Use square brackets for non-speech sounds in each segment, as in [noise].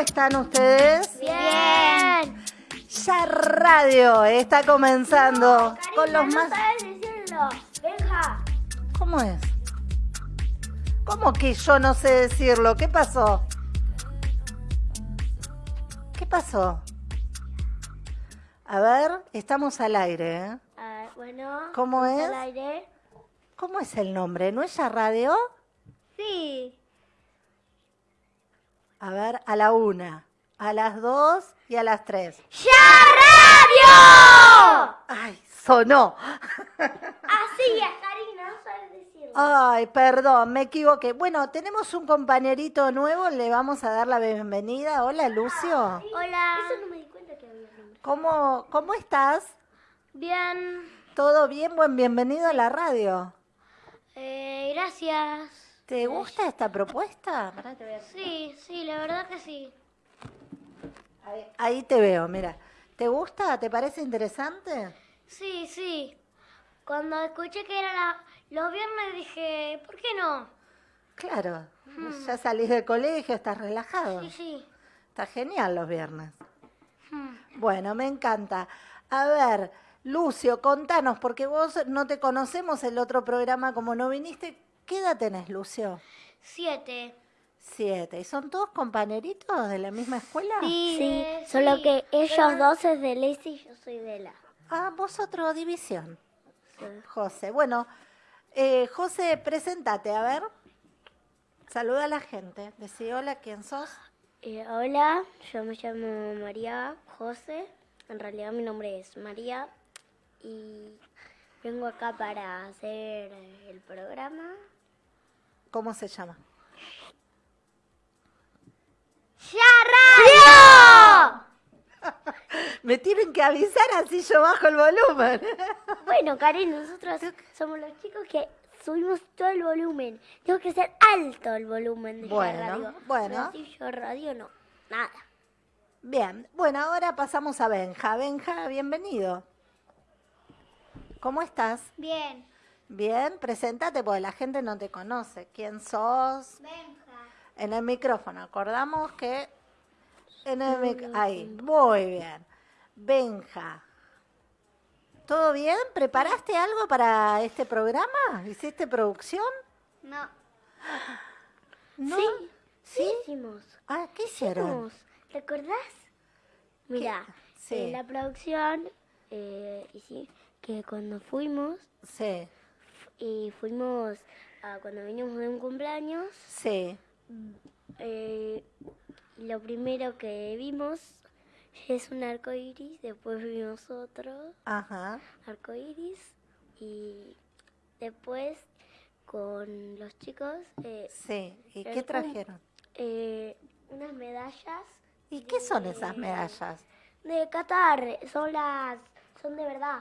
están ustedes? Bien. Ya radio está comenzando con los no más... sabes decirlo. Benja. ¿Cómo es? ¿Cómo que yo no sé decirlo? ¿Qué pasó? ¿Qué pasó? A ver, estamos al aire, ¿eh? Bueno. ¿Cómo ¿estamos es? al aire? ¿Cómo es el nombre? ¿No es ya radio? Sí. A ver, a la una, a las dos y a las tres. ¡Ya Radio! ¡Ay, sonó! [laughs] Así es, Karina, no sabes decirlo. Ay, perdón, me equivoqué. Bueno, tenemos un compañerito nuevo, le vamos a dar la bienvenida. Hola, Lucio. Hola. Eso no me di cuenta que había nombre. ¿Cómo, cómo estás? Bien. ¿Todo bien? Buen bienvenido a la radio. Eh, gracias. ¿Te gusta esta propuesta? Pará, te voy a- Sí, sí, la verdad que sí. Ahí, ahí te veo, mira. ¿Te gusta? ¿Te parece interesante? Sí, sí. Cuando escuché que era la- los viernes dije, ¿por qué no? Claro, ya salís del colegio, estás relajado. Sí, sí. Está genial los viernes. Hmm. Bueno, me encanta. A ver, Lucio, contanos, porque vos no te conocemos el otro programa como no viniste. ¿Qué edad tenés, Lucio? Siete. Siete. ¿Y son todos compañeritos de la misma escuela? Sí, Sí, solo que ellos dos es de Lacey y yo soy de la. Ah, vos otro división. José. Bueno, eh, José, presentate, a ver. Saluda a la gente. Decí hola, ¿quién sos? Eh, hola, yo me llamo María José. En realidad mi nombre es María y vengo acá para hacer el programa. ¿Cómo se llama? ¡Ya Radio! Me tienen que avisar así yo bajo el volumen. Bueno, Karen, nosotros somos los chicos que subimos todo el volumen. Tengo que ser alto el volumen de Bueno, radio. bueno. No, si yo radio no, nada. Bien, bueno, ahora pasamos a Benja. Benja, bienvenido. ¿Cómo estás? Bien. Bien, presentate porque la gente no te conoce. ¿Quién sos? Benja. En el micrófono, acordamos que en el mic- ahí, muy bien. Benja. ¿Todo bien? ¿Preparaste algo para este programa? ¿Hiciste producción? No. ¿No? Sí, ¿Sí? hicimos. Ah, ¿qué hicieron? Hicimos. ¿Te acordás? Mira, Sí. en la producción, eh, que cuando fuimos, Sí, y fuimos a cuando vinimos de un cumpleaños, sí. eh, lo primero que vimos es un arco iris, después vimos otro Ajá. arco iris, y después con los chicos, eh, Sí. ¿Y qué trajeron? eh, unas medallas ¿Y qué son esas medallas? de Qatar, son las, son de verdad.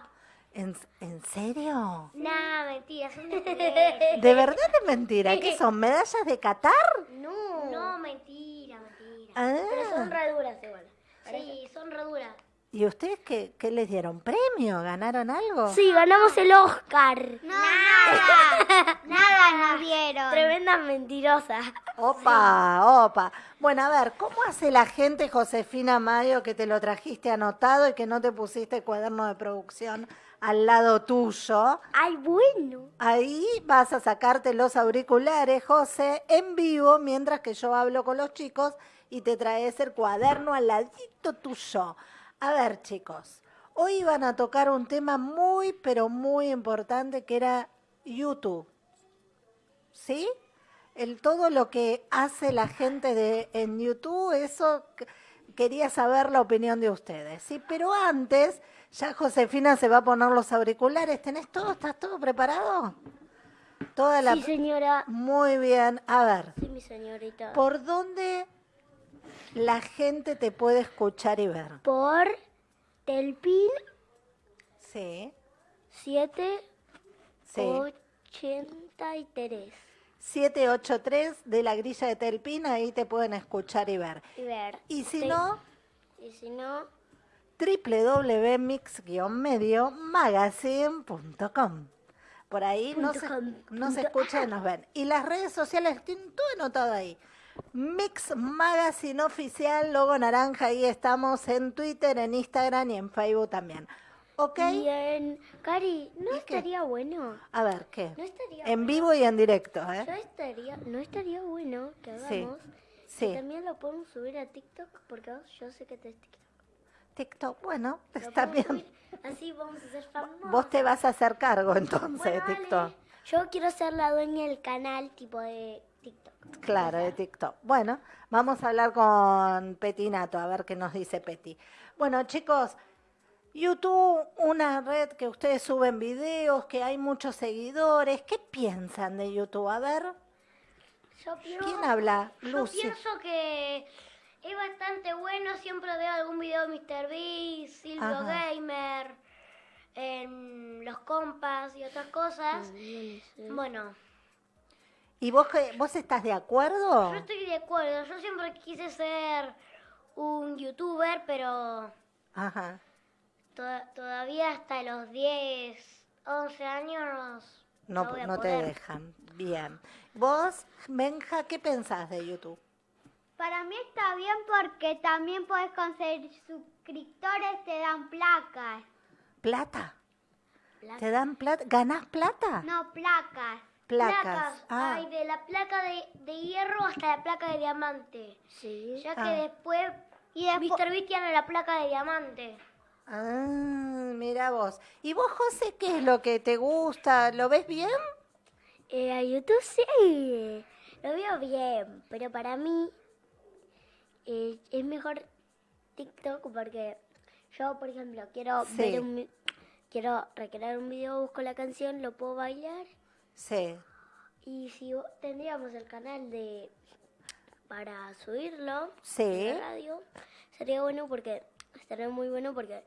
¿En, en serio? Nah, mentira, son [laughs] de ¿De verdad es mentira? ¿Qué son? ¿Medallas de Qatar? No, No, mentira, mentira. pero son Ah. reduras igual. Sí, son reduras. ¿Y ustedes qué, qué les dieron? ¿Premio? ¿Ganaron algo? Sí, ganamos el Oscar. Nada. [laughs] Nada nos dieron. Tremenda mentirosa. Opa, opa. Bueno, a ver, ¿cómo hace la gente, Josefina Mayo, que te lo trajiste anotado y que no te pusiste cuaderno de producción al lado tuyo? Ay, bueno. Ahí vas a sacarte los auriculares, José, en vivo, mientras que yo hablo con los chicos y te traes el cuaderno al ladito tuyo. A ver, chicos, hoy van a tocar un tema muy, pero muy importante que era YouTube. ¿Sí? El, todo lo que hace la gente de, en YouTube, eso que- quería saber la opinión de ustedes. ¿sí? Pero antes, ya Josefina se va a poner los auriculares. ¿Tenés todo? ¿Estás todo preparado? Toda la... Sí, señora. Muy bien. A ver, Sí, mi señorita. ¿por dónde la gente te puede escuchar y ver? Por Telpin Sí, 7 sí. 83. 783 de la grilla de Telpin, ahí te pueden escuchar y ver. Y ver. Y si Sí. no, Y si no, www.mix-magazine.com. Por ahí no Punto se, com, no se punto- escucha y nos ven. Y las redes sociales tienen todo anotado ahí. Mix Magazine Oficial, logo naranja, ahí estamos en Twitter, en Instagram y en Facebook también. ¿Ok? Y en... Cari, ¿no estaría bueno? A ver, ¿qué? No estaría En vivo y en directo, Yo ¿eh? estaría, no estaría bueno que Sí, hagamos. sí. Y también lo podemos subir a TikTok porque yo sé que te es TikTok. TikTok, bueno, está podemos bien. Así vamos a ser famosos. Vos te vas a hacer cargo entonces de. TikTok. Yo quiero ser la dueña del canal tipo de TikTok. Claro, de TikTok. Bueno, vamos a hablar con Petinato, a ver qué nos dice Peti. Bueno, chicos, YouTube, una red que ustedes suben videos, que hay muchos seguidores. ¿Qué piensan de YouTube? A ver, Yo pienso, ¿quién habla? Yo Lucy. pienso que es bastante bueno. Siempre veo algún video de MrBeast, Silvio Ajá. Gamer, en los compas y otras cosas. Bueno, ¿Y vos, vos estás de acuerdo? yo estoy de acuerdo. Yo siempre quise ser un youtuber, pero Ajá. to- todavía hasta los 10, 11 años No, no te dejan. Bien. Vos, Benja, ¿qué pensás de YouTube? Para mí está bien porque también puedes conseguir suscriptores, te dan placas. ¿Plata? ¿Te dan plata? ¿Ganás plata? No, placas. Placas. Ah, Hay de la placa de, de hierro hasta la placa de diamante. Sí. Ya que Ah. después Y después, Mr. Beast tiene la placa de diamante. ah, mira vos. ¿Y vos, José, qué es lo que te gusta? ¿Lo ves bien? Eh, a YouTube sí, lo veo bien, pero para mí eh, es mejor TikTok porque yo, por ejemplo, quiero Sí. ver un, quiero recrear un video, busco la canción, lo puedo bailar Sí. y si tendríamos el canal de para subirlo Sí. en la radio sería bueno porque estaría muy bueno porque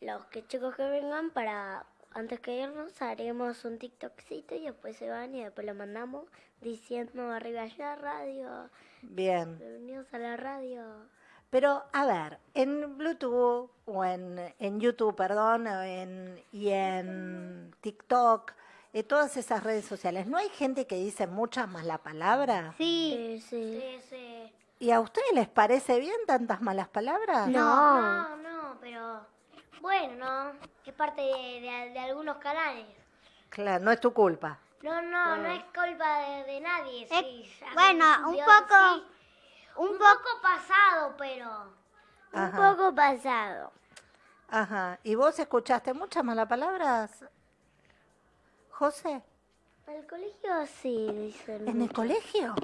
los que chicos que vengan para antes que irnos haremos un TikTokcito y después se van y después lo mandamos diciendo arriba allá radio, Bien. bienvenidos a la radio. Pero, a ver, en Bluetooth o en, en YouTube, perdón, en, y en TikTok, en todas esas redes sociales, ¿no hay gente que dice muchas más la palabra? sí, Eh, sí. Sí, sí. ¿Y a ustedes les parece bien tantas malas palabras? No. No, no, pero bueno, no. Es parte de, de- de algunos canales. Claro, no es tu culpa. No, no, no es culpa de, de nadie. Sí, bueno, un poco- sí. un poco pasado, pero Un Ajá. poco pasado. Ajá. ¿Y vos escuchaste muchas malas palabras, José? En el colegio sí dicen. ¿En el colegio?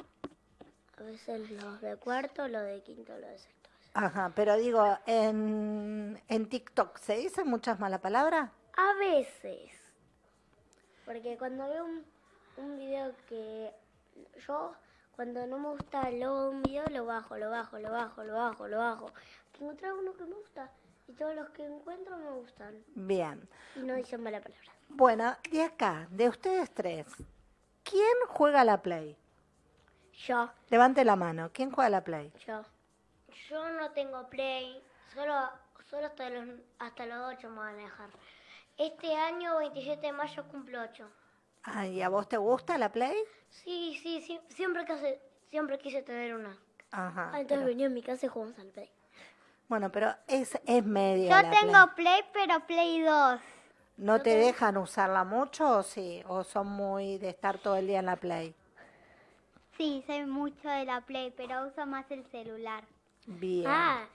A veces los de cuarto, los de quinto, los de sexto. Ajá, pero digo, en, en TikTok, ¿se dicen muchas malas palabras? A veces. Porque cuando veo un, un video que yo, cuando no me gusta de un video, lo bajo, lo bajo, lo bajo, lo bajo, lo bajo. Encontré uno que me gusta y todos los que encuentro me gustan. Bien. Y no dicen mala palabra. Bueno, de acá, de ustedes tres, ¿quién juega la Play? Yo, Levante la mano. ¿Quién juega la Play? yo. Yo no tengo play. Solo, solo hasta los, hasta los 8 me van a dejar. Este año, 27 de mayo, cumplo 8. Ah, ¿Y a vos te gusta la Play? Sí, sí, sí, siempre, quise, siempre quise tener una. Ajá. Ah, entonces pero- venía a mi casa y jugamos al play. bueno, pero es, es medio. yo tengo Play. Play, pero Play 2. ¿No te dejan usarla mucho o sí? ¿O son muy de estar todo el día en la Play? Sí, soy mucho de la Play, pero uso más el celular. Bien. Ah,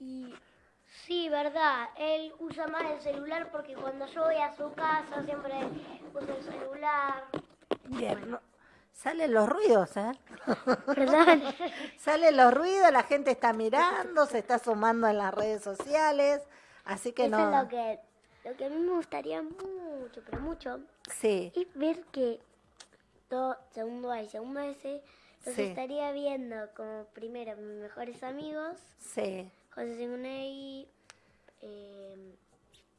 y Sí, verdad. Él usa más el celular porque cuando yo voy a su casa siempre uso el celular. Bien. no- Salen los ruidos, ¿eh? [laughs] perdón. Salen los ruidos, la gente está mirando, se está sumando en las redes sociales. Así que Eso no. es lo que, lo que a mí me gustaría mucho, pero mucho, Sí, es ver que todo segundo A y segundo S los Sí. estaría viendo como primero mis mejores amigos, sí. José Simonei, eh,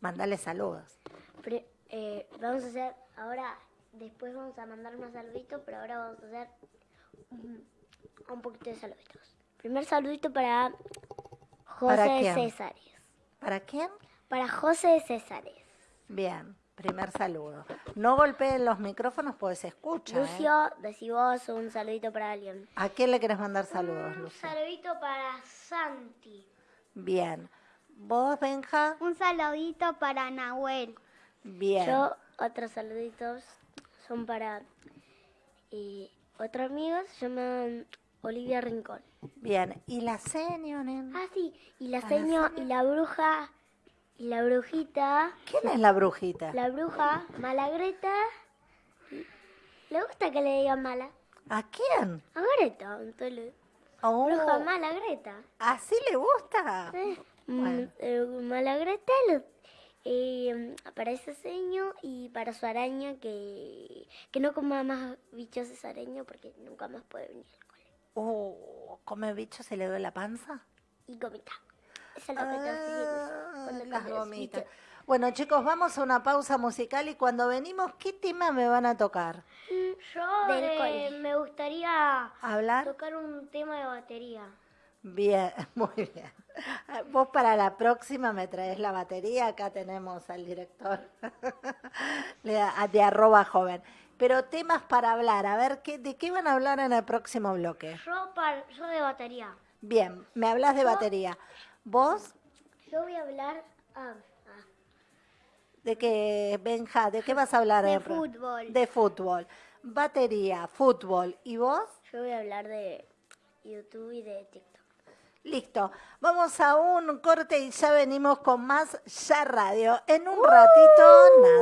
Mandale saludos. eh, vamos a hacer ahora, después vamos a mandar más saluditos, pero ahora vamos a hacer un, un poquito de saluditos. Primer saludito para José. Césares. ¿Para quién? Para José Césares. Bien. Primer saludo. No golpeen los micrófonos porque se escucha. ¿eh? Lucio, decí vos un saludito para alguien. ¿A quién le querés mandar saludos, Un Lucio? saludito para Santi. Bien. ¿Vos, Benja? Un saludito para Nahuel. Bien. Yo, otros saluditos son para eh, otro amigo, se llama Olivia Rincón. Bien. ¿Y la seño, nen? Ah, sí, y la la seño y la bruja y la brujita, ¿Quién es la brujita? la bruja Malagreta. ¿Le gusta que le digan mala? ¿A quién? A Greta, entonces. Oh, Bruja mala Greta. ¿Así le gusta? Eh, Bueno. mm, eh, Malagreta lo- eh, para ese seño y para su araña que, que no coma más bichos ese araña porque nunca más puede venir al cole. Oh, ¿come bicho se le duele la panza? Y gomita. Es. Ah, las gomitas. Bueno, chicos, vamos a una pausa musical y cuando venimos, ¿qué tema me van a tocar? Yo Del eh, me gustaría ¿Hablar? tocar un tema de batería. Bien, [laughs] muy bien. Vos para la próxima me traes la batería, acá tenemos al director [laughs] de arroba joven. Pero temas para hablar, a ver, ¿qué, ¿de qué van a hablar en el próximo bloque? Yo, par- yo de batería. Bien, me hablas de batería. ¿Vos? Yo voy a hablar. ah, ah, ¿De qué, Benja? ¿De qué vas a hablar? De fútbol. De fútbol. Batería, fútbol. ¿Y vos? yo voy a hablar de YouTube y de TikTok. Listo. Vamos a un corte y ya venimos con más Ya Radio. En un ratito, nada.